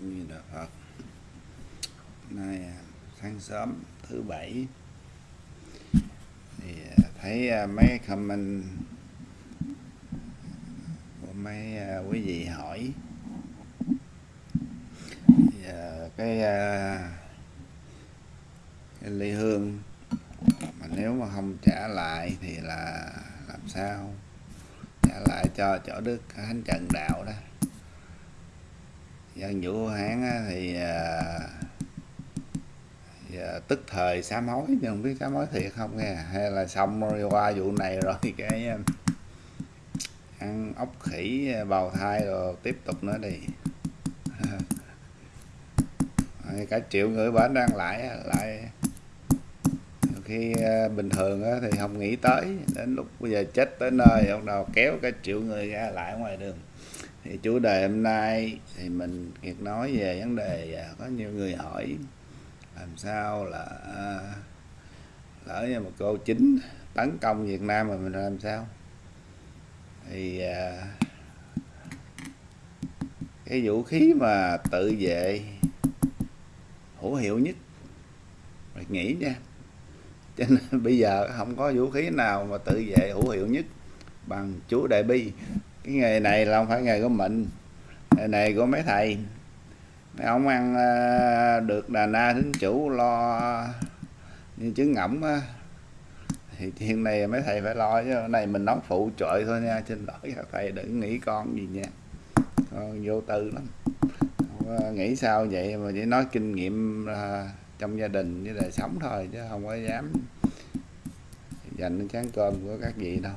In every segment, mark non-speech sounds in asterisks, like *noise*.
như là Phật. Nay à, sáng sớm thứ bảy. Thì à, thấy à, mấy comment của mấy quý vị hỏi. Thì cái, cái ly hương mà nếu mà không trả lại thì là làm sao? Trả lại cho chỗ đức thánh trần đạo đó dân vũ hán thì giờ tức thời sám hối nhưng không biết sám hối thiệt không nghe. Hay là xong rồi, qua vụ này rồi *laughs* cái à, ăn ốc khỉ bào thai rồi tiếp tục nữa đi. *laughs* Cả triệu người bển đang lại lại khi bình thường thì không nghĩ tới, đến lúc bây giờ chết tới nơi, ông nào kéo cả triệu người ra lại ngoài đường thì chủ đề hôm nay thì mình kiệt nói về vấn đề à, có nhiều người hỏi làm sao là à, lỡ như một cô chính tấn công Việt Nam mà mình làm sao? Thì à, cái vũ khí mà tự vệ hữu hiệu nhất mình nghĩ nha. Cho nên *laughs* bây giờ không có vũ khí nào mà tự vệ hữu hiệu nhất bằng chú đại bi cái nghề này là không phải nghề của mình. Nghề này của mấy thầy. Mấy ông ăn ờ, được đà na thính chủ lo như trứng ngỗng á. Thì chuyện này mấy thầy phải lo chứ. Này mình nói phụ trợ thôi nha. Xin lỗi các thầy đừng nghĩ con gì nha. Con vô tư lắm. Nghĩ sao vậy, mà chỉ nói kinh nghiệm ờ, trong gia đình với đời sống thôi chứ không có dám dành chán cơm của các vị đâu.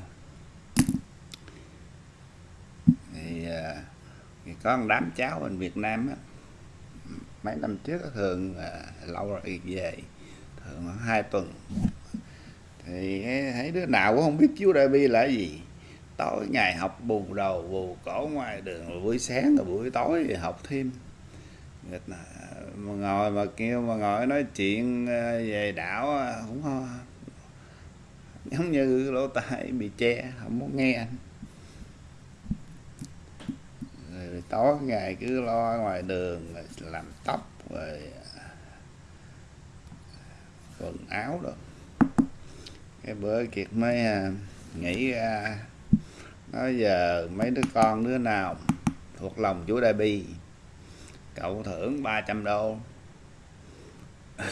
Thì, à, thì có một đám cháu bên Việt Nam á mấy năm trước thường à, lâu rồi về thường hai tuần. Thì thấy đứa nào cũng không biết chú đại bi là gì. Tối ngày học bù đầu bù cổ ngoài đường rồi buổi sáng rồi buổi tối thì học thêm. Mà ngồi mà kêu mà ngồi nói chuyện à, về đảo cũng à, không giống như lỗ tai bị che không muốn nghe anh. Tối ngày cứ lo ngoài đường làm tóc rồi à, quần áo rồi cái bữa kiệt mới à, nghĩ ra nói giờ mấy đứa con đứa nào thuộc lòng chú đại bi cậu thưởng 300 đô. *laughs*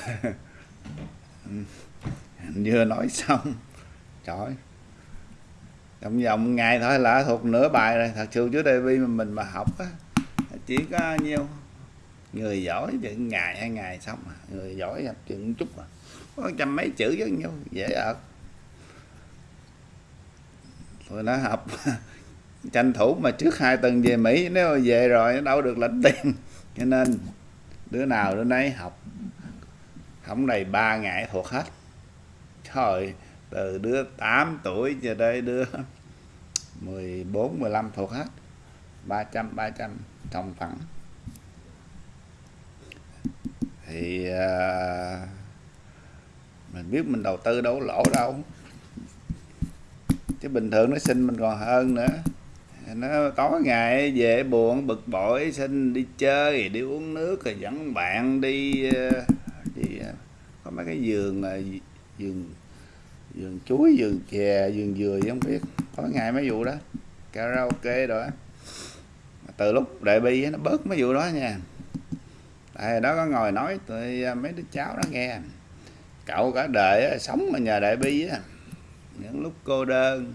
Vừa nói xong trời vòng vòng ngày thôi là thuộc nửa bài rồi. Thật sự chú Davi mà mình mà học á, chỉ có nhiêu? Người giỏi chừng ngày hai ngày xong à. người giỏi gặp chừng chút à. Có trăm mấy chữ với nhau dễ ợt tôi nó học *laughs* tranh thủ mà trước hai tuần về Mỹ, nếu mà về rồi đâu được lãnh tiền. Cho nên, đứa nào đứa nấy học. Không đầy ba ngày thuộc hết. Trời từ đứa 8 tuổi cho tới đứa 14 15 thuộc hết. 300 300 trong phẳng thì uh, mình biết mình đầu tư đâu lỗ đâu. Chứ bình thường nó xin mình còn hơn nữa. Nó tối ngày về buồn bực bội xin đi chơi đi uống nước rồi dẫn bạn đi à, đi à, có mấy cái giường giường vườn chuối, vườn chè, vườn dừa gì không biết. Có ngày mấy vụ đó, karaoke rồi từ lúc đại bi nó bớt mấy vụ đó nha. Tại đó có ngồi nói tụi à, mấy đứa cháu nó nghe. Cậu cả đời sống ở nhà đại bi á. Những lúc cô đơn,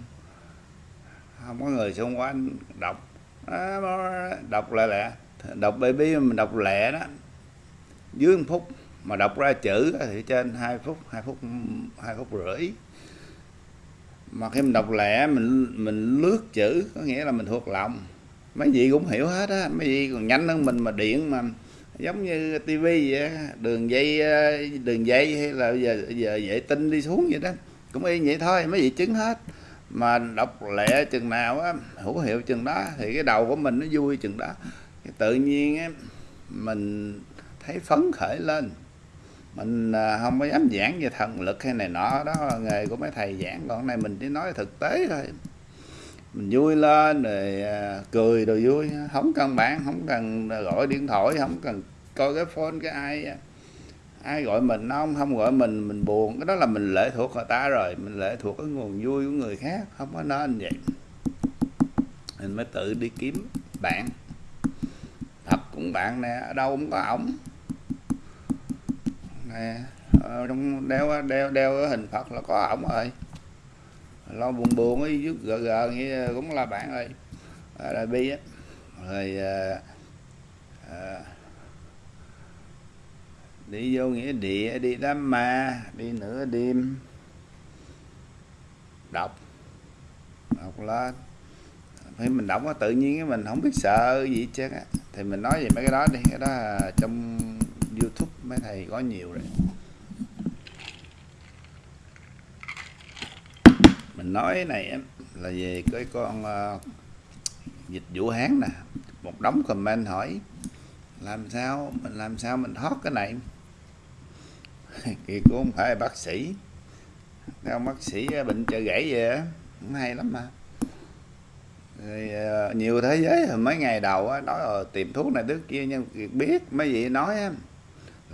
không có người xung quanh, đọc à, đọc lại lẹ. Đọc baby mình đọc lẹ đó, dưới một phút mà đọc ra chữ thì trên 2 phút 2 phút 2 phút rưỡi mà khi mình đọc lẹ mình mình lướt chữ, có nghĩa là mình thuộc lòng. Mấy vị cũng hiểu hết á. Mấy vị còn nhanh hơn mình mà điện mà giống như tivi vậy đường dây ờ, đường dây hay là giờ giờ vệ tinh đi xuống vậy đó. Cũng y vậy thôi, mấy vị chứng hết. Mà đọc lẹ chừng nào á, hữu hiệu chừng đó, thì cái đầu của mình nó vui chừng đó. Tự nhiên á, mình thấy phấn khởi lên mình à, không có dám giảng về thần lực hay này nọ, đó là nghề của mấy thầy giảng. Còn này mình chỉ nói thực tế thôi. Mình vui lên rồi à, cười rồi vui. Không cần bạn, không cần gọi điện thoại, không cần coi cái phone cái ai. Ai gọi mình không không gọi mình mình buồn. Cái đó là mình lệ thuộc người ta rồi. Mình lệ thuộc cái nguồn vui của người khác, không có nên vậy. Mình mới tự đi kiếm bạn. Thật cũng bạn nè, ở đâu cũng có ổng nè ờ, trong đeo đeo đeo hình phật là có ổng rồi. Lo buồn buồn ấy giúp gờ gờ như cũng là bạn ơi đại ờ, bi á. Rồi à, à, đi vô nghĩa địa đi đám ma đi nửa đêm. Đọc. Đọc lên khi mình đọc tự nhiên mình không biết sợ gì chứ thì mình nói về mấy cái đó đi cái đó trong mấy thầy có nhiều rồi. Mình nói này là về cái con uh, dịch Vũ Hán nè. Một đống comment hỏi làm sao mình làm sao mình thoát cái này? *laughs* Thì cũng không phải bác sĩ. Đâu bác sĩ ờ, bệnh chợ gãy về cũng hay lắm mà. Rồi, ờ, nhiều thế giới mấy ngày đầu nói tìm thuốc này thứ kia nhưng biết mấy vị nói á,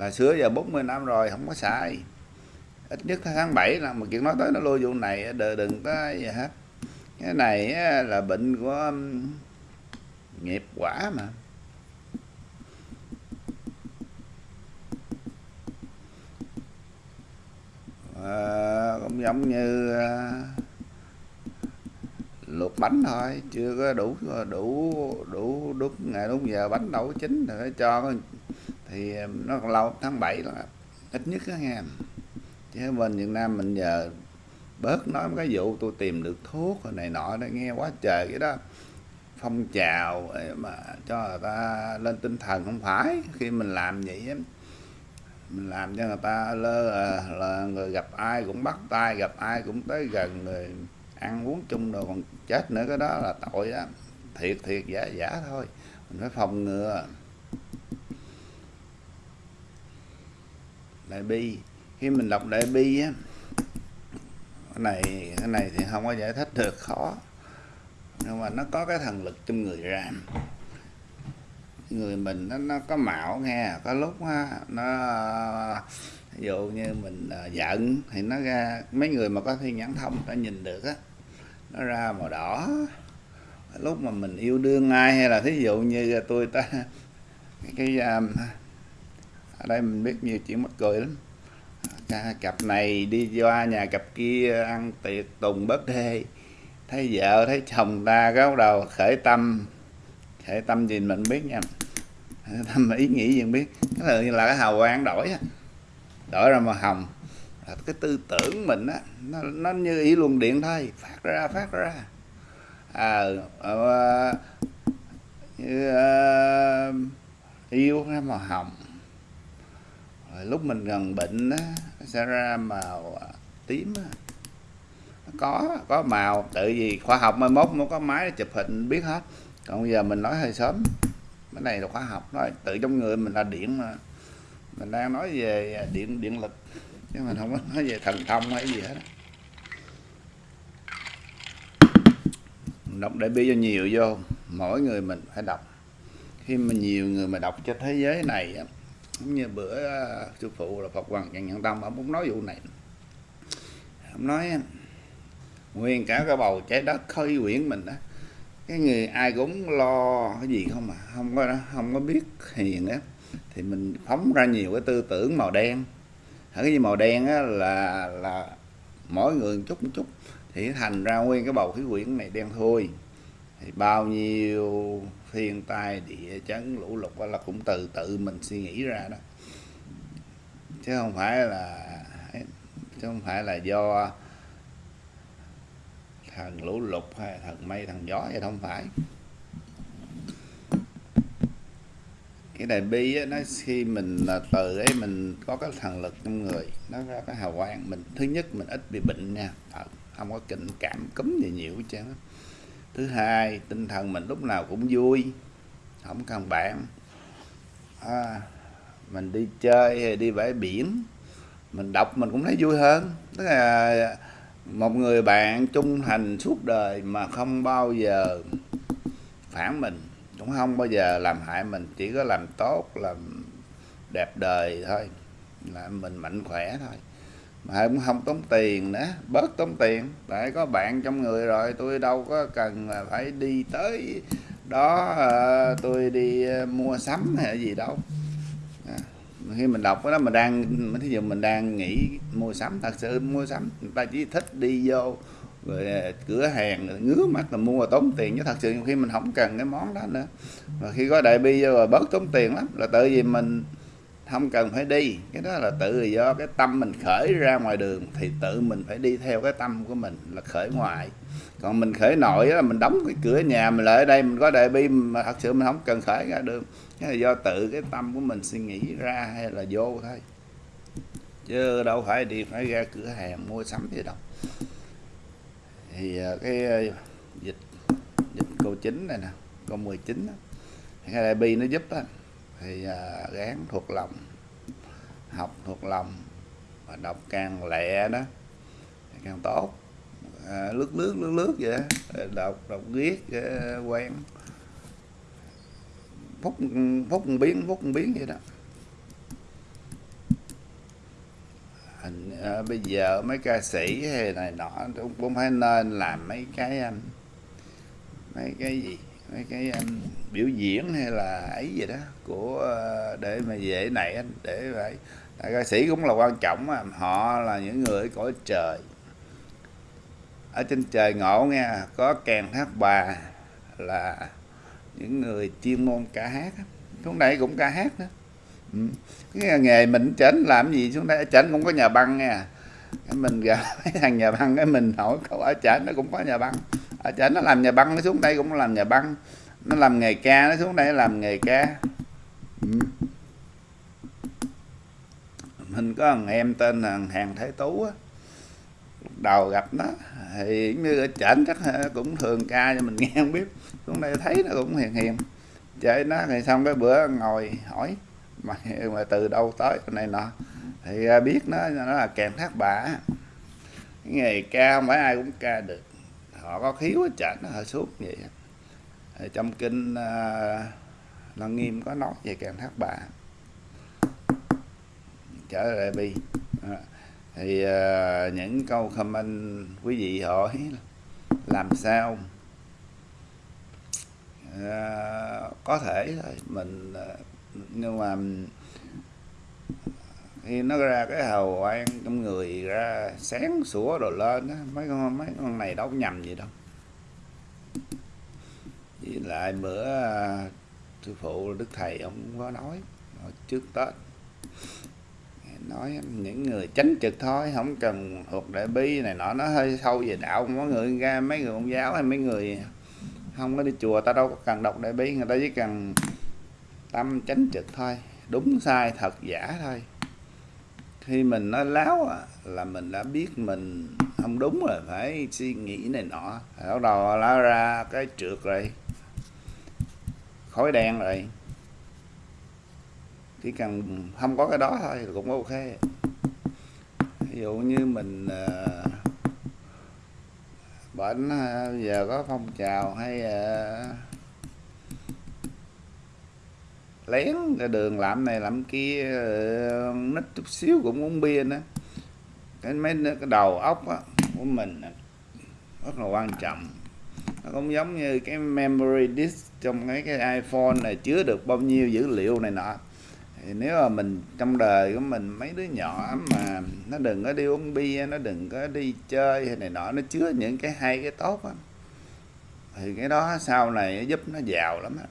là xưa giờ 40 năm rồi không có xài ít nhất tháng 7 là mà chuyện nói tới nó lôi vụ này đừng, đừng có gì hết. Cái này là bệnh của um, nghiệp quả mà. À, cũng giống như à, luộc bánh thôi chưa có đủ đủ đủ đúng ngày đúng giờ bánh đâu chín rồi cho thì um, nó còn lâu tháng 7 là ít nhất đó nghe. Chứ bên Việt Nam mình giờ bớt nói cái vụ tôi tìm được thuốc rồi này nọ đó nghe quá trời cái đó. Phong trào ờ, mà cho người ta lên tinh thần không phải khi mình làm vậy mình làm cho người ta lơ là, là người gặp ai cũng bắt tay gặp ai cũng tới gần người ăn uống chung rồi còn chết nữa cái đó là tội á. Thiệt thiệt giả giả thôi. Mình phải phòng ngừa. Đại bi. Khi mình đọc đại bi á cái này cái này thì không có giải thích được khó. Nhưng mà nó có cái thần lực trong người ra. Người mình nó, nó có mạo nghe có lúc á, nó ví dụ như mình à, giận thì nó ra mấy người mà có thiên nhãn thông ta nhìn được á nó ra màu đỏ. Lúc mà mình yêu đương ai hay là thí dụ như tôi ta *laughs* cái, cái um, ở đây mình biết nhiều chuyện mắc cười lắm. Cặp này đi qua nhà cặp kia ăn tiệc tùng bớt đê. Thấy vợ thấy chồng ta cái bắt đầu khởi tâm. Khởi tâm gì mình biết nha. Tâm ý nghĩ gì mình biết. Cái là, là cái hào quang đổi đổi ra màu hồng. Cái tư tưởng mình á nó, nó như ý luồng điện thôi. Phát ra phát ra. À, à, như, à, yêu ra màu hồng. À, lúc mình gần bệnh á sẽ ra màu à, tím á. Có có màu tự vì khoa học mai mốt mới có máy chụp hình biết hết. Còn giờ mình nói hơi sớm. Cái này là khoa học nói tự trong người mình là điện mà. Mình đang nói về à, điện điện lực, chứ mình không có nói về thần thông hay gì hết đọc để bi cho nhiều vô, mỗi người mình phải đọc. Khi mà nhiều người mà đọc cho thế giới này cũng như bữa à, sư phụ là Phật Hoàng Trần Nhân Tâm, ông cũng nói vụ này. Ông nói nguyên cả cái bầu trái đất khơi quyển mình đó cái người ai cũng lo cái gì không mà không có không có biết hiền á, thì mình phóng ra nhiều cái tư tưởng màu đen. Cái gì màu đen á là là mỗi người một chút một chút, thì thành ra nguyên cái bầu khí quyển này đen thôi thì bao nhiêu thiên tai địa chấn lũ lụt là cũng từ tự mình suy nghĩ ra đó. Chứ không phải là chứ không phải là do thần lũ lụt hay thần mây thần gió vậy không phải. Cái đại bi á, nó khi mình từ ấy mình có cái thần lực trong người nó ra cái hào quang mình. Thứ nhất mình ít bị bệnh nha. Không có kinh cảm cúm gì nhiều hết trơn thứ hai tinh thần mình lúc nào cũng vui không cần bạn à, mình đi chơi hay đi bãi biển mình đọc mình cũng thấy vui hơn. Tức là một người bạn trung thành suốt đời mà không bao giờ phản mình cũng không bao giờ làm hại mình chỉ có làm tốt làm đẹp đời thôi là mình mạnh khỏe thôi mà cũng không tốn tiền nữa bớt tốn tiền. Tại có bạn trong người rồi tôi đâu có cần phải đi tới đó ờ, tôi đi ờ, mua sắm hay gì đâu. À, khi mình đọc đó mình đang thí dụ mình đang nghĩ mua sắm thật sự mua sắm người ta chỉ thích đi vô rồi ờ, cửa hàng rồi ngứa mắt là mua tốn tiền. Chứ thật sự khi mình không cần cái món đó nữa. Và khi có đại bi vô rồi bớt tốn tiền lắm. Là tự vì mình không cần phải đi. Cái đó là tự do, cái tâm mình khởi ra ngoài đường thì tự mình phải đi theo cái tâm của mình là khởi ngoại còn mình khởi nội là mình đóng cái cửa nhà mình lại ở đây, mình có đại bi, mà thật sự mình không cần khởi ra đường. Cái là do tự cái tâm của mình suy nghĩ ra hay là vô thôi. Chứ đâu phải đi phải ra cửa hàng mua sắm gì đâu. Thì à, cái à, dịch dịch câu chín này nè, câu 19 chín cái đại bi nó giúp á thì à, gán thuộc lòng học thuộc lòng và đọc càng lẹ đó càng tốt. À, lướt lướt lướt lướt vậy đọc đọc viết ờ, quen. Phút phút biến phút biến vậy đó. À, bây giờ mấy ca sĩ hay này nọ cũng phải nên làm mấy cái à, mấy cái gì mấy cái um, biểu diễn hay là ấy gì đó của uh, để mà dễ này anh để vậy ca sĩ cũng là quan trọng mà họ là những người cõi trời. Ở trên trời ngộ nghe có kèn hát bà là những người chuyên môn ca hát xuống đây cũng ca hát đó ừ. cái nghề mình chỉnh làm gì xuống đây? Chỉnh cũng có nhà băng nha à. mình gặp mấy *laughs* thằng nhà băng cái mình hỏi câu ở chỉnh nó cũng có nhà băng. À, ở chợ nó làm nhà băng nó xuống đây cũng làm nhà băng. Nó làm nghề ca nó xuống đây làm nghề ca. Ừ. mình có thằng em tên là hàng thái tú á. Đầu gặp nó thì như ở trển chắc ờ, cũng thường ca cho mình *laughs* nghe không biết. Xuống đây thấy nó cũng hiền hiền. Chơi nó thì xong cái bữa ngồi hỏi mà, mà từ đâu tới này nọ. Thì ờ, biết nó nó là kèm thác bả cái nghề ca không phải ai cũng ca được họ có khiếu hết trển nó hơi suốt vậy. Thì trong kinh ờ, lăng nghiêm có nói về càng thác bà. Trở lại bi ờ, thì uh, những câu comment quý vị hỏi làm sao? Uh, có thể thôi mình uh, nhưng mà khi nó ra cái hào quang trong người ra, sáng sủa rồi lên á. Mấy con mấy con này đâu có nhầm gì đâu. Với lại bữa à, sư phụ đức thầy ông có nói trước tết. Nói những người tránh trực thôi, không cần thuộc đại bi này nọ. Nó hơi sâu về đạo. Có người ra mấy người ông giáo hay mấy người không có đi chùa, ta đâu có cần đọc đại bi. Người ta chỉ cần tâm tránh trực thôi. Đúng sai, thật giả thôi khi mình nói láo là mình đã biết mình không đúng rồi phải suy nghĩ này nọ. Bắt đầu lá ra cái trượt rồi khói đen rồi. Chỉ cần không có cái đó thôi cũng ok. Ví dụ như mình ờ, uh, bệnh uh, ờ, giờ có phong trào hay uh, lén ra đường làm này làm kia ờ, nít chút xíu cũng uống bia nữa. Cái mấy cái đầu óc á, của mình rất là quan trọng. Nó cũng giống như cái memory disk trong cái cái iPhone này chứa được bao nhiêu dữ liệu này nọ. Thì nếu mà mình trong đời của mình mấy đứa nhỏ mà nó đừng có đi uống bia nó đừng có đi chơi hay này nọ nó chứa những cái hay cái tốt á thì cái đó sau này nó giúp nó giàu lắm á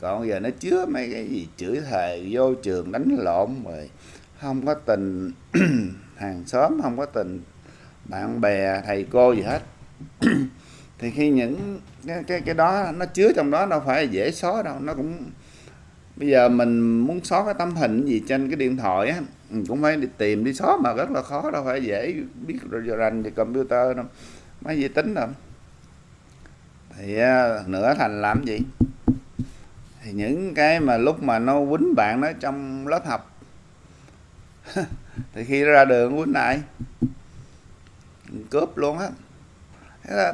còn giờ nó chứa mấy cái gì? Chửi thề, vô trường đánh lộn rồi. Không có tình *clears throat* hàng xóm, không có tình bạn bè, thầy cô gì hết. *clears throat* Thì khi những cái cái cái đó nó chứa trong đó, đâu phải dễ xóa đâu. Nó cũng, bây giờ mình muốn xóa cái tấm hình gì trên cái điện thoại á cũng phải đi tìm, đi xóa mà rất là khó, đâu phải dễ biết rồi rành về computer đâu. Máy vi tính đâu. Thì nữa nửa thành làm gì? Thì những cái mà lúc mà nó quýnh bạn nó trong lớp học *laughs* thì khi ra đường quýnh lại cướp luôn á.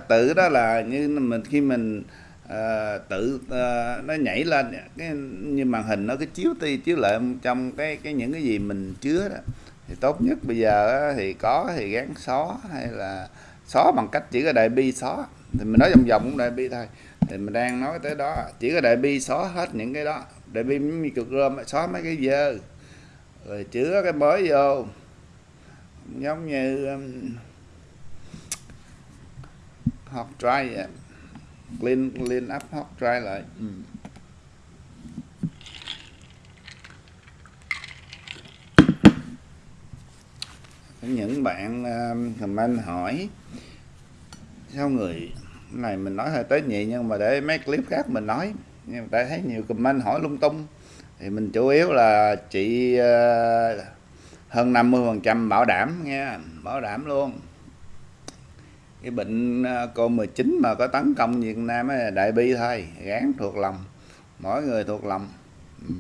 Tự đó là như mình khi mình uh, tự uh, nó nhảy lên cái như màn hình nó cái chiếu ti chiếu lại trong cái cái những cái gì mình chứa đó. Thì tốt nhất bây giờ thì có thì gắn xóa hay là xóa bằng cách chỉ có đại bi xóa thì mình nói vòng vòng cũng đại bi thôi thì mình đang nói tới đó. Chỉ có đại bi xóa hết những cái đó. Đại bi như cực rơm xóa mấy cái dơ. Rồi chứa cái mới vô. Giống như um, hot dry vậy. clean clean up hot dry lại. Ừ. những bạn um, comment hỏi sao người này mình nói hơi tế nhị nhưng mà để mấy clip khác mình nói. Nhưng mà tại thấy nhiều comment hỏi lung tung. Thì mình chủ yếu là chị uh, hơn 50 phần trăm bảo đảm nha bảo đảm luôn. Cái bệnh ờ, cô COVID-19 mà có tấn công Việt Nam ấy, đại bi thôi gán thuộc lòng mỗi người thuộc lòng. Ừ,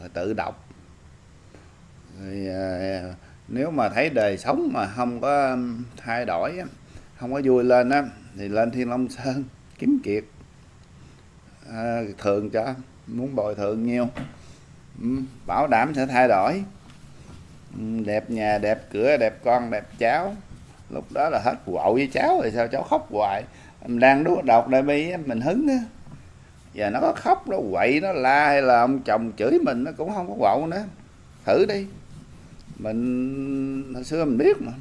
rồi tự đọc rồi, uh, nếu mà thấy đời sống mà không có thay đổi không có vui lên á thì lên Thiên Long Sơn kiếm kiệt. À, thường cho muốn bồi thường nhiều. Ừ, bảo đảm sẽ thay đổi. Ừ, đẹp nhà đẹp cửa đẹp con đẹp cháu. Lúc đó là hết quậu với cháu rồi sao cháu khóc hoài. Em đang đút đọc đại bi mình hứng á. Giờ nó có khóc nó quậy nó la hay là ông chồng chửi mình nó cũng không có quậu nữa. Thử đi. Mình hồi xưa mình biết mà.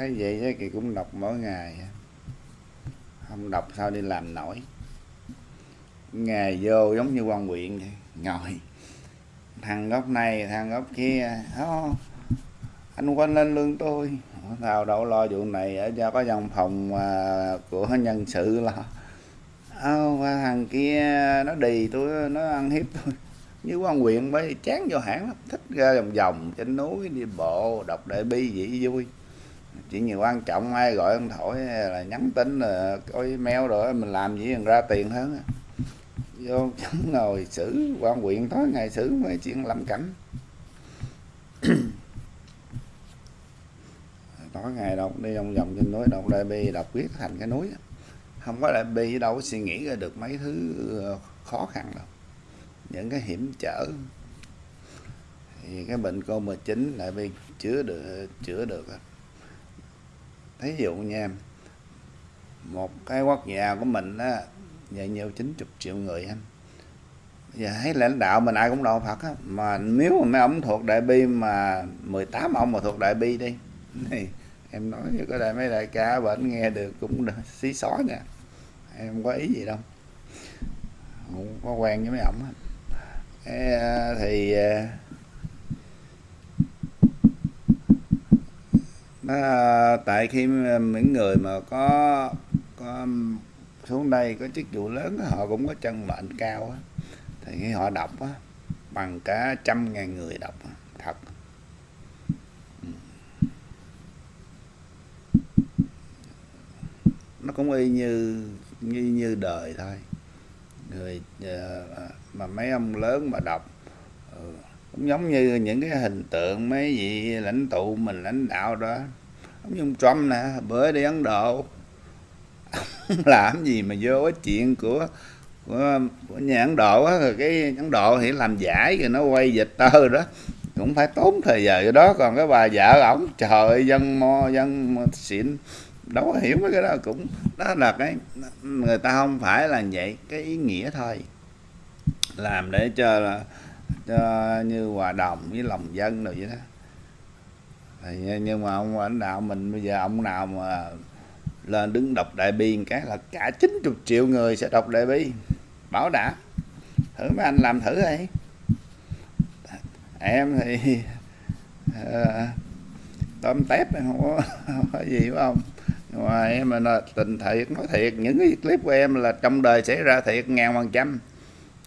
Thấy vậy thì cũng đọc mỗi ngày không đọc sao đi làm nổi. Ngày vô giống như quan quyện vậy ngồi. Thằng góc này thằng góc kia đó anh quên lên lương tôi. Tao đâu lo vụ này ở cho có dòng phòng à, của nhân sự lo. Oh, thằng kia nó đì tôi nó ăn hiếp tôi. Như quan quyện mới chán vô hãng lắm thích ra vòng vòng trên núi đi bộ đọc đại bi vậy vui chỉ nhiều quan trọng ai gọi ông thổi là nhắn tin là coi email rồi mình làm gì mình ra tiền hơn vô chẳng ngồi xử, quan quyện tối ngày xử mấy chuyện lâm cảnh. *coughs* Tối ngày đọc đi vòng vòng trên núi đọc đại bi đọc viết thành cái núi không có đại bi đâu có suy nghĩ ra được mấy thứ ờ, khó khăn đâu. Những cái hiểm trở. Thì cái bệnh covid 19 lại bi chữa được chữa được à thí dụ nha một cái quốc gia của mình á vậy nhiều 90 triệu người anh. Giờ thấy lãnh đạo mình ai cũng đạo Phật á, mà nếu mà mấy ông thuộc đại bi mà 18 ông mà thuộc đại bi đi, thì em nói cho có đại mấy đại ca bệnh nghe được cũng xí xó nha. Em không có ý gì đâu, không có quen với mấy ổng à, thì à, nó, tại khi những người mà có có xuống đây có chức vụ lớn họ cũng có chân mệnh cao á. Thì khi họ đọc á bằng cả trăm ngàn người đọc thật. Ừ. Nó cũng y như như như đời thôi. Người ờ, mà mấy ông lớn mà đọc ừ, cũng giống như những cái hình tượng mấy vị lãnh tụ mình lãnh đạo đó ông dùng ông Trump nè bữa đi Ấn Độ. *laughs* Làm gì mà vô cái chuyện của của, của nhà Ấn Độ á rồi cái Ấn Độ thì làm giải rồi nó quay dịch tơ đó. Cũng phải tốn thời giờ cái đó còn cái bà vợ ổng trời dân mo dân xịn đâu có hiểu mấy cái đó cũng đó là cái người ta không phải là vậy cái ý nghĩa thôi. Làm để cho là cho như hòa đồng với lòng dân rồi vậy đó thì nhưng mà ông lãnh đạo mình bây giờ ông nào mà lên đứng đọc đại bi cái là cả 90 triệu người sẽ đọc đại bi. Bảo đảm thử mấy anh làm thử đi. Em thì à, tôm tép không có, không có gì phải không? Nhưng mà em là tình thiệt nói thiệt những cái clip của em là trong đời xảy ra thiệt ngàn phần trăm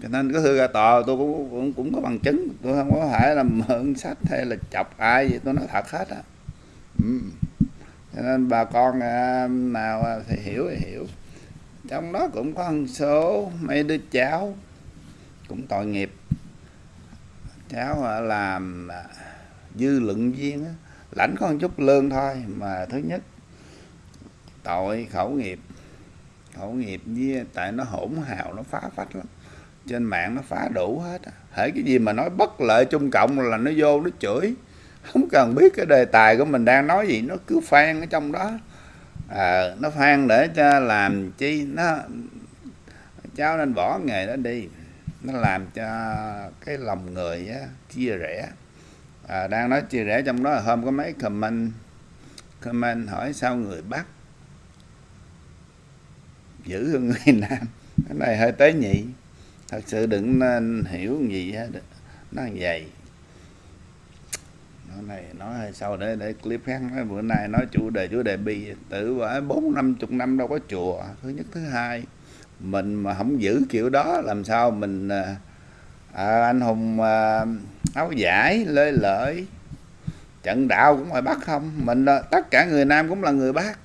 cho nên có thư ra tòa tôi cũng, cũng cũng có bằng chứng. Tôi không có phải là mượn sách hay là chọc ai gì tôi nói thật hết á. Ừ. Cho nên bà con à, nào à, thì hiểu thì hiểu. Trong đó cũng có một số mấy đứa cháu cũng tội nghiệp. Cháu à, làm dư luận viên á, lãnh có một chút lương thôi mà thứ nhất tội khẩu nghiệp. Khẩu nghiệp với tại nó hỗn hào nó phá phách lắm trên mạng nó phá đủ hết hễ cái gì mà nói bất lợi trung cộng là nó vô nó chửi. Không cần biết cái đề tài của mình đang nói gì nó cứ phan ở trong đó. À, nó phan để cho làm chi nó cháu nên bỏ nghề đó đi. Nó làm cho cái lòng người á, chia rẽ. À, đang nói chia rẽ trong đó là hôm có mấy comment comment hỏi sao người bắc giữ hơn người *laughs* nam. Cái này hơi tế nhị thật sự đừng nên hiểu gì hết nó vậy. Nói này nói hơi sau để để clip khác. Nói bữa nay nói chủ đề chủ đề bi tự quả bốn năm chục năm đâu có chùa. Thứ nhất thứ hai mình mà không giữ kiểu đó làm sao mình à, à anh hùng à, áo giải lê lợi trận đạo cũng phải bắt không? Mình tất cả người nam cũng là người bác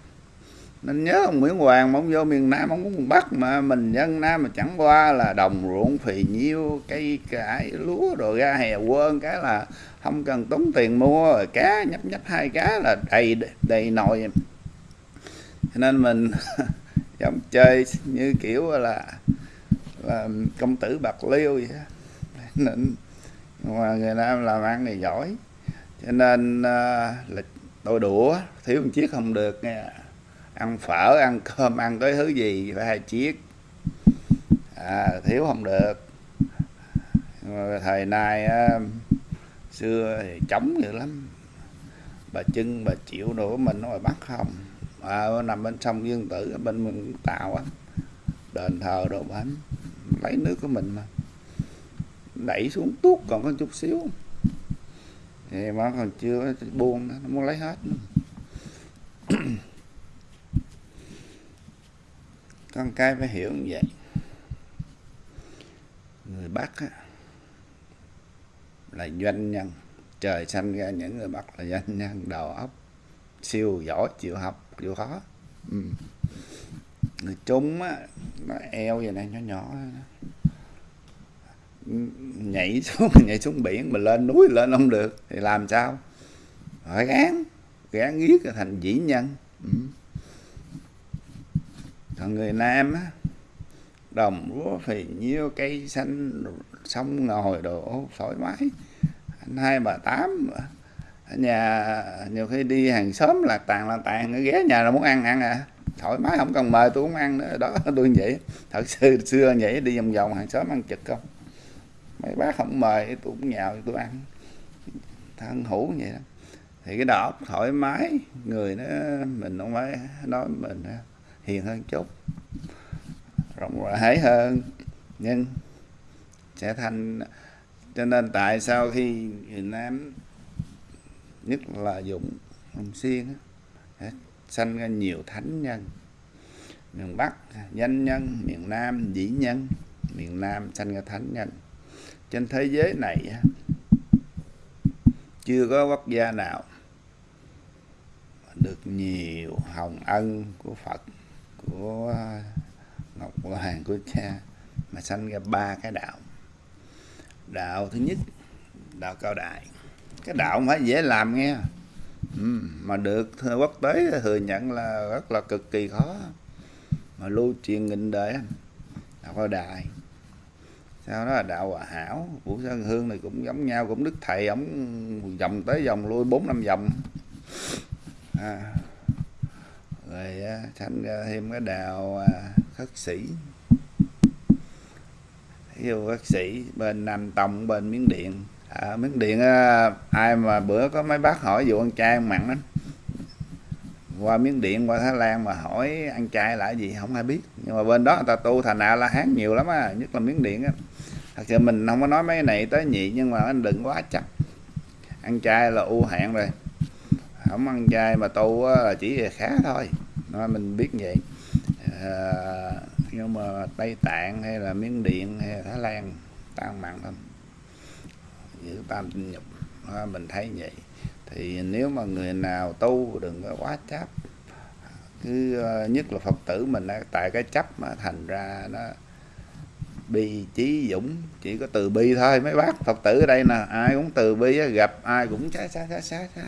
nên nhớ ông Nguyễn Hoàng mà ông vô miền Nam ông cũng bắt mà mình dân Nam mà chẳng qua là đồng ruộng phì nhiêu cây cải lúa rồi ra hè quên cái là không cần tốn tiền mua rồi cá nhấp nhấp hai cá là đầy đầy nồi. Cho nên mình *laughs* giống chơi như kiểu là, là công tử bạc liêu vậy đó. nên mà người Nam làm ăn thì giỏi. Cho nên uh, là tôi đũa thiếu một chiếc không được nghe ăn phở ăn cơm ăn cái thứ gì phải hai chiếc. À, thiếu không được. Thời nay á, xưa thì chống dữ lắm. Bà chưng bà chịu đồ của mình nó bắt không. À, nằm bên sông dương tử bên mình tàu á. Đền thờ đồ bánh lấy nước của mình mà. Đẩy xuống tuốt còn có chút xíu. Thì mà còn chưa buông nó muốn lấy hết nữa. *clears throat* con cái phải hiểu như vậy. Người bắc á, là doanh nhân. Trời sanh ra những người bắc là doanh nhân đầu óc siêu giỏi chịu học chịu khó. Ừ. người trung á nó eo vậy này nhỏ nhỏ nhảy xuống *laughs* nhảy xuống biển mà lên núi lên không được thì làm sao? Phải gán gán giết thành dĩ nhân. Ừ còn người nam á, đồng lúa phì nhiêu cây xanh sông ngồi đồ thoải mái anh hai bà tám nhà, nhiều khi đi hàng xóm là tàn là tàn ghé nhà là muốn ăn ăn à. Thoải mái, không cần mời tôi cũng ăn nữa. Đó, *laughs* tôi vậy. Thật sự xưa vậy, đi vòng vòng hàng xóm ăn chực không. Mấy bác không mời, tôi cũng nhào tôi ăn. Thân hữu vậy đó. Thì cái đó thoải mái, người nó mình không phải nói mình hiền hơn chút, rộng rãi hơn. Nhưng sẽ thành, cho nên tại sao khi Việt Nam nhất là dụng hồng xiên sanh ra nhiều thánh nhân? Miền Bắc danh nhân, miền Nam dĩ nhân, miền Nam sanh ra thánh nhân. Trên thế giới này chưa có quốc gia nào được nhiều hồng ân của Phật của à, ngọc hoàng của cha mà sanh ra ba cái đạo. Đạo thứ nhất đạo cao đại. Cái đạo không phải dễ làm nghe. Ừ, mà được quốc tế thừa nhận là rất là cực kỳ khó. Mà lưu truyền nghìn đời đạo cao đại. Sau đó là đạo hòa hảo. Vũ sơn hương này cũng giống nhau cũng đức thầy ổng vòng tới vòng lui bốn năm vòng. À, rồi sanh ra thêm cái đào à, khất sĩ. Dụ khất sĩ bên nam tông bên miến điện. À, miến điện à, ai mà bữa có mấy bác hỏi vụ ăn chay ăn mặn lắm. Qua miến điện qua thái lan mà hỏi ăn chay là gì không ai biết. Nhưng mà bên đó người ta tu thành a la hán nhiều lắm á nhất là miến điện á. Thật sự mình không có nói mấy này tới nhị nhưng mà anh đừng quá chắc ăn chay là ưu hạn rồi không ăn chay mà tu là chỉ khá thôi. Nói mình biết vậy. À, nhưng mà tây tạng hay là miến điện hay là thái lan tan mặn lắm giữ tam tinh nhục. À, mình thấy vậy. Thì nếu mà người nào tu đừng có quá chấp. Cứ ờ, nhất là phật tử mình tại cái chấp mà thành ra nó bi trí dũng chỉ có từ bi thôi. Mấy bác phật tử ở đây nè ai cũng từ bi gặp ai cũng xá xá xá xá xá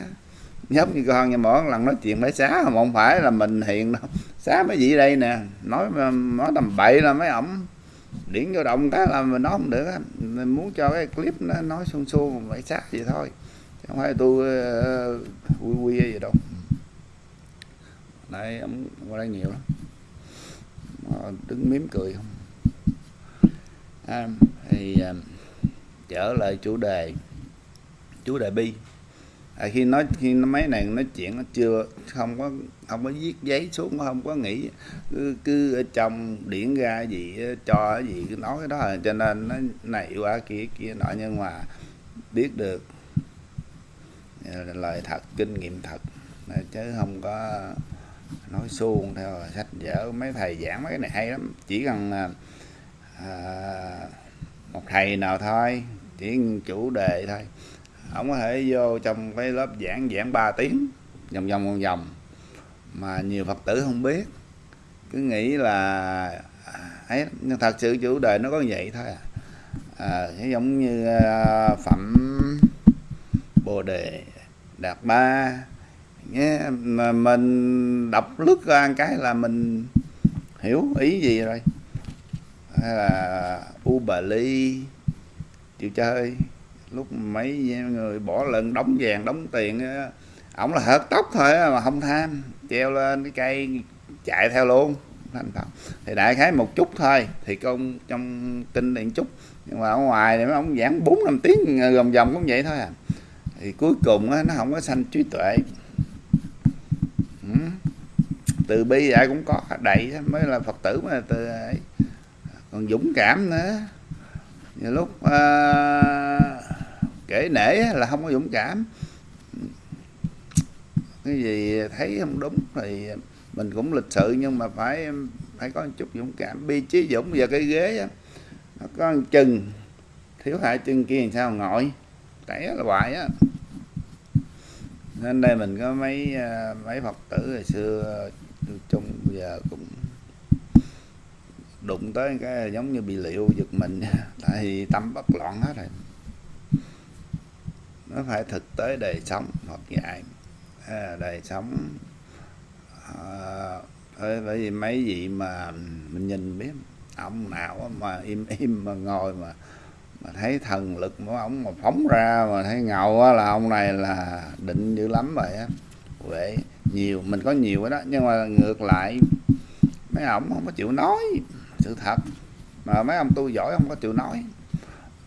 nhóc như con như mỗi lần nói chuyện phải xá mà không phải là mình hiện đâu. Xá mấy vị đây nè nói nói tầm bậy là mấy ổng điển vô động cái là mình nói không được mình muốn cho cái clip nó nói xuông xuông phải xá vậy thôi. Chứ không phải tôi uh, quy quy gì đâu. Đây ổng qua đây nhiều lắm. Đứng mím cười không. À, thì uh, trở lại chủ đề chủ đề bi à, khi nói khi mấy này nói chuyện nó chưa không có không có viết giấy xuống không có nghĩ cứ, cứ ở trong điển ra gì cho gì cứ nói cái đó à. cho nên nó này qua kia kia nọ nhưng mà biết được à, lời thật kinh nghiệm thật. Chứ không có nói suông theo sách vở. Mấy thầy giảng mấy cái này hay lắm. Chỉ cần à, à một thầy nào thôi chỉ chủ đề thôi không có thể vô trong cái lớp giảng giảng 3 tiếng vòng vòng vòng vòng. Mà nhiều phật tử không biết. Cứ nghĩ là à, ấy nhưng thật sự chủ đề nó có vậy thôi à, à giống như à, phẩm bồ đề đạt ba. Nghe mà mình đọc lướt ra cái là mình hiểu ý gì rồi. Hay là u bà ly chịu chơi lúc mấy người bỏ lần đóng vàng đóng tiền ổng là hớt tóc thôi mà không tham. Treo lên cái cây chạy theo luôn. Thành phẩm. thì đại khái một chút thôi. Thì công trong kinh điện chút. Nhưng mà ở ngoài thì ông giảng bốn năm tiếng gồm vòng cũng vậy thôi à. Thì cuối cùng nó không có sanh trí tuệ. Ừ. Từ bi dạy cũng có đầy mới là phật tử mà từ còn dũng cảm nữa. Nhiều lúc uh, kể nể là không có dũng cảm. Cái gì thấy không đúng thì mình cũng lịch sự, nhưng mà phải phải có một chút dũng cảm. Bi trí dũng và cái ghế á, nó có một chừng, thiếu hai chân kia làm sao ngồi. Tẩy là hoài á. Nên đây mình có mấy à, mấy phật tử hồi xưa chung giờ cũng đụng tới cái giống như bị liệu giật mình *laughs* tại vì tâm bất loạn hết rồi nó phải thực tế đời sống hoặc dạy. À, đời sống à, bởi vì mấy vị mà mình nhìn biết ông nào mà im *laughs* im mà ngồi mà mà thấy thần lực của ông mà phóng ra mà thấy ngầu là ông này là định dữ lắm vậy, á. Huệ nhiều mình có nhiều đó nhưng mà ngược lại mấy ông không có chịu nói sự thật. Mà mấy ông tu giỏi không có chịu nói.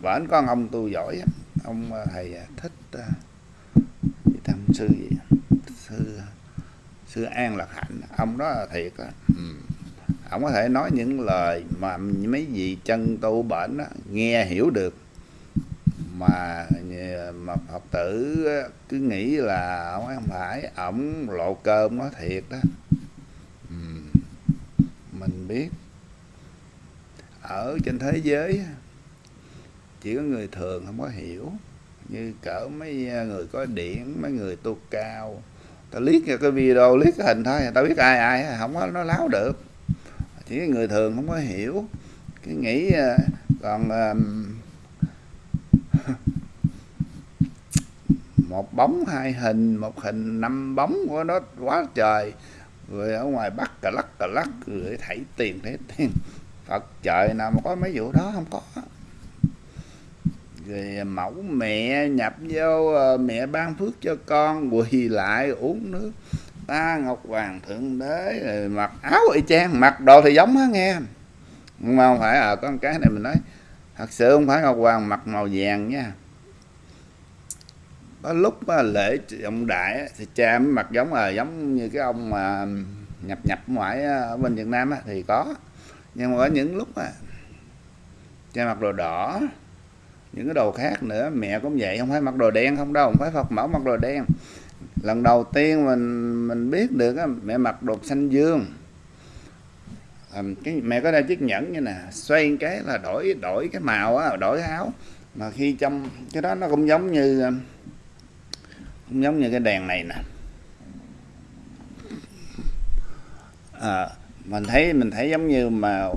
Và anh con ông tu giỏi ông à, thầy à, thích uh, tham sư gì? Sư sư an lạc hạnh. Ông đó là thiệt á. Ừ. ông có thể nói những lời mà mấy vị chân tu bệnh đó, nghe hiểu được. Mà mà phật tử cứ nghĩ là ông không phải ổng lộ cơm nó thiệt đó ừ. mình biết ở trên thế giới chỉ có người thường không có hiểu. Như cỡ mấy à, người có điển mấy người tu cao. Ta liếc cái video, liếc cái hình thôi à, ta biết ai ai à, không có, nó láo được. Chỉ người thường không có hiểu. Cái nghĩ còn *laughs* một bóng, hai hình, một hình, năm bóng của nó quá trời. Rồi ở ngoài bắt cà lắc cà lắc, rồi thảy tiền thế tiền. Phật trời nào mà có mấy vụ đó không có rồi à, mẫu mẹ nhập vô à, mẹ ban phước cho con quỳ lại uống nước. Ta ngọc hoàng thượng đế rồi mặc áo y chang mặc đồ thì giống á nghe. Nhưng mà không phải ở à, con cái này mình nói thật sự không phải ngọc hoàng mặc màu vàng nha. Có lúc mà lễ ông đại thì cha mới mặc giống là giống như cái ông mà nhập nhập ngoại à, ở bên Việt Nam thì có. Nhưng mà có những lúc mà cha mặc đồ đỏ những cái đồ khác nữa mẹ cũng vậy không phải mặc đồ đen không đâu không phải Phật mẫu mặc đồ đen. Lần đầu tiên mình mình biết được á, mẹ mặc đồ xanh dương. À, cái mẹ có đeo chiếc nhẫn như nè xoay cái là đổi đổi cái màu á đổi cái áo. Mà khi trong cái đó nó cũng giống như cũng giống như cái đèn này nè. À, mình thấy mình thấy giống như màu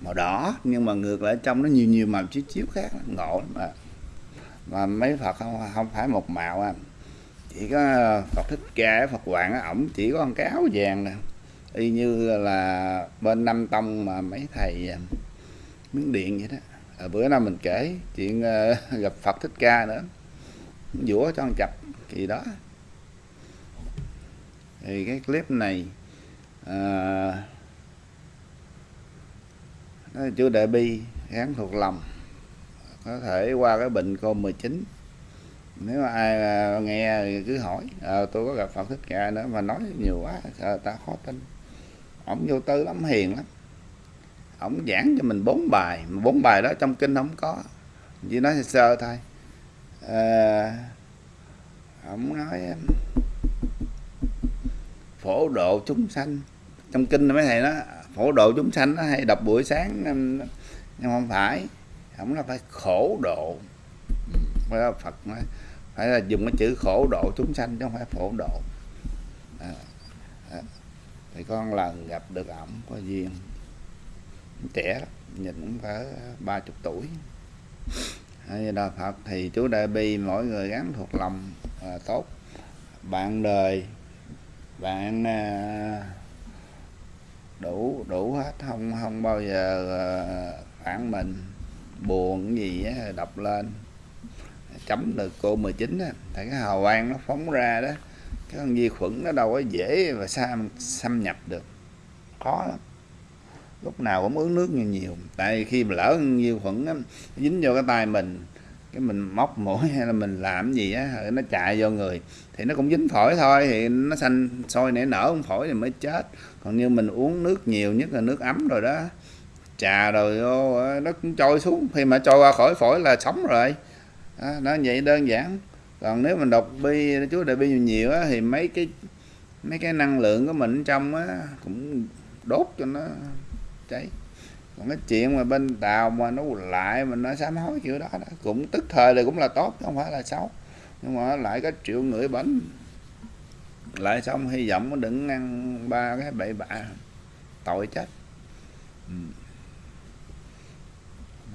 màu đỏ nhưng mà ngược lại trong nó nhiều nhiều màu chiếu chiếu khác ngộ lắm mà mà mấy phật không không phải một màu à. Chỉ có phật thích ca phật hoàng ổng chỉ có con cái áo vàng nè y như là bên năm tông mà mấy thầy à, miếng điện vậy đó. À, bữa nào mình kể chuyện uh, *laughs* gặp phật thích ca nữa. Dũa cho con chập kỳ đó. Thì cái clip này uh, chú đại bi gắn thuộc lòng. Có thể qua cái bệnh cô 19 nếu mà ai à, nghe cứ hỏi à, tôi có gặp Phật thích ca nữa mà nói nhiều quá à, ta khó tin. Ổng vô tư lắm hiền lắm. Ổng giảng cho mình bốn bài mà bốn bài đó trong kinh không có. Chỉ nói sơ thôi. À, ổng nói phổ độ chúng sanh. Trong kinh mấy thầy đó khổ độ chúng sanh nó hay đọc buổi sáng nhưng không phải. Không là phải khổ độ. Phải là phật nói phải là dùng cái chữ khổ độ chúng sanh chứ không phải phổ độ. À, à, thì con lần gặp được ổng có duyên trẻ nhìn cũng cỡ ba chục tuổi. Hay đạo Phật thì chú Đại Bi mỗi người gắn thuộc lòng à, tốt. Bạn đời bạn à, đủ đủ hết. Không không bao giờ ờ, phản mình buồn gì á, đọc lên. Chấm được cô 19 á tại cái hào quang nó phóng ra đó cái con vi khuẩn nó đâu có dễ và xâm, xâm nhập được. Khó lắm. Lúc nào cũng uống nước nhiều nhiều tại khi mà lỡ vi khuẩn á, dính vô cái tay mình cái mình móc mũi hay là mình làm gì á nó chạy vô người thì nó cũng dính phổi thôi thì nó xanh sôi nảy nở không phổi thì mới chết còn như mình uống nước nhiều nhất là nước ấm rồi đó. Trà rồi vô ờ, nó cũng trôi xuống. Khi mà trôi qua khỏi phổi là sống rồi. Đó, nó vậy đơn giản. Còn nếu mình đọc bi chú đại bi nhiều nhiều á, thì mấy cái mấy cái năng lượng của mình trong á cũng đốt cho nó cháy. Còn cái chuyện mà bên tàu mà nó lại mà nó sám hối kiểu đó, đó cũng tức thời là cũng là tốt không phải là xấu. Nhưng mà lại có triệu người bệnh lại xong hy vọng đừng ăn ba cái bậy bạ. Tội chết. Ừ.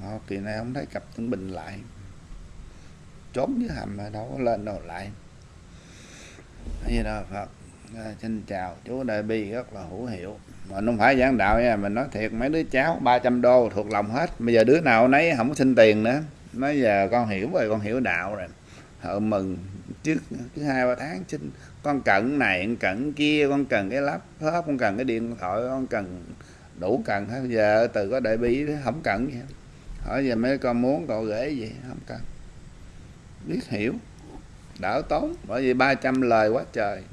Họ, kỳ này không thấy cặp tân bình lại. Trốn dưới hầm mà đâu có lên đâu lại. Như đó Phật. À, xin chào chú đại bi rất là hữu hiệu. Mà không phải giảng đạo nha mình nói thiệt mấy đứa cháu 300 đô thuộc lòng hết. Bây giờ đứa nào nấy không có xin tiền nữa. Nói giờ con hiểu rồi con hiểu đạo rồi. Họ mừng trước thứ hai ba tháng xin con cần này, con cần kia, con cần cái laptop, con cần cái điện thoại, con cần đủ cần hết. Giờ từ có đại bi không cần gì hỏi giờ mấy con muốn cậu gửi gì, không cần. Biết hiểu. Đỡ tốn, bởi vì 300 lời quá trời.